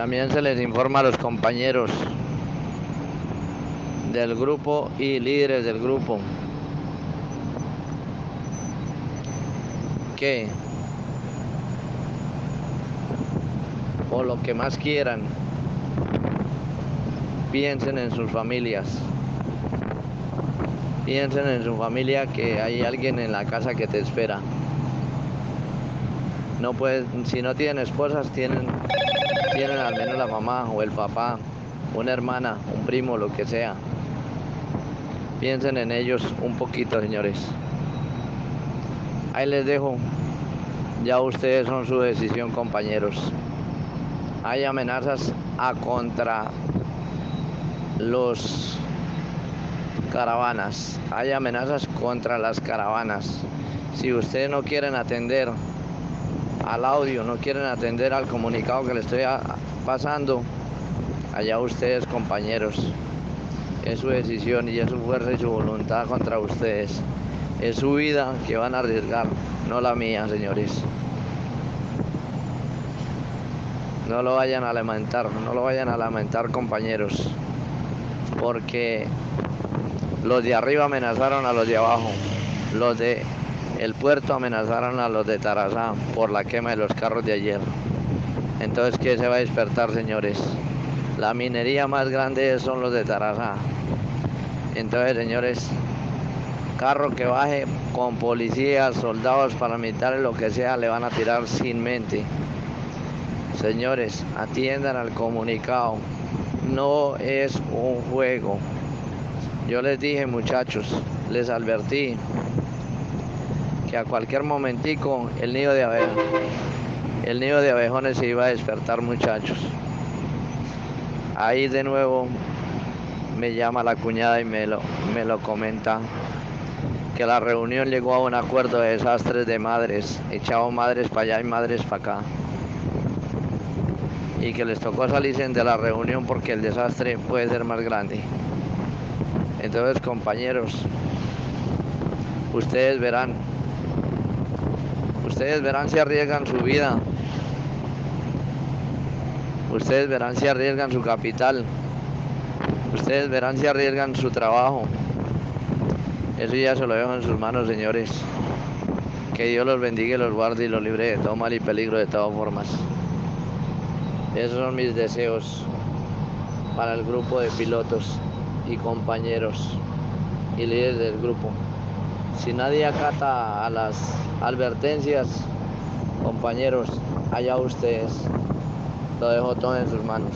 También se les informa a los compañeros del grupo y líderes del grupo que o lo que más quieran piensen en sus familias. Piensen en su familia que hay alguien en la casa que te espera. No pueden si no tienen esposas tienen tienen al menos la mamá o el papá una hermana un primo lo que sea Piensen en ellos un poquito, señores. Ahí les dejo. Ya ustedes son su decisión, compañeros. Hay amenazas a contra los caravanas. Hay amenazas contra las caravanas. Si ustedes no quieren atender al audio, no quieren atender al comunicado que les estoy pasando, allá ustedes, compañeros es su decisión y es su fuerza y su voluntad contra ustedes. Es su vida que van a arriesgar, no la mía, señores. No lo vayan a lamentar, no lo vayan a lamentar, compañeros, porque los de arriba amenazaron a los de abajo, los de el puerto amenazaron a los de Tarazá por la quema de los carros de ayer. Entonces, ¿qué se va a despertar, señores? La minería más grande son los de Tarazá. Entonces, señores, carro que baje con policías, soldados paramilitares, lo que sea, le van a tirar sin mente. Señores, atiendan al comunicado. No es un juego. Yo les dije, muchachos, les advertí que a cualquier momentico el nido de abejones, el nido de abejones se iba a despertar, muchachos. Ahí de nuevo me llama la cuñada y me lo, me lo comenta que la reunión llegó a un acuerdo de desastres de madres, echado madres para allá y madres para acá. Y que les tocó salirse de la reunión porque el desastre puede ser más grande. Entonces, compañeros, ustedes verán, ustedes verán si arriesgan su vida Ustedes verán si arriesgan su capital. Ustedes verán si arriesgan su trabajo. Eso ya se lo dejo en sus manos, señores. Que Dios los bendiga y los guarde y los libre de todo mal y peligro de todas formas. Esos son mis deseos para el grupo de pilotos y compañeros y líderes del grupo. Si nadie acata a las advertencias, compañeros, allá ustedes. Lo dejo todo en sus manos.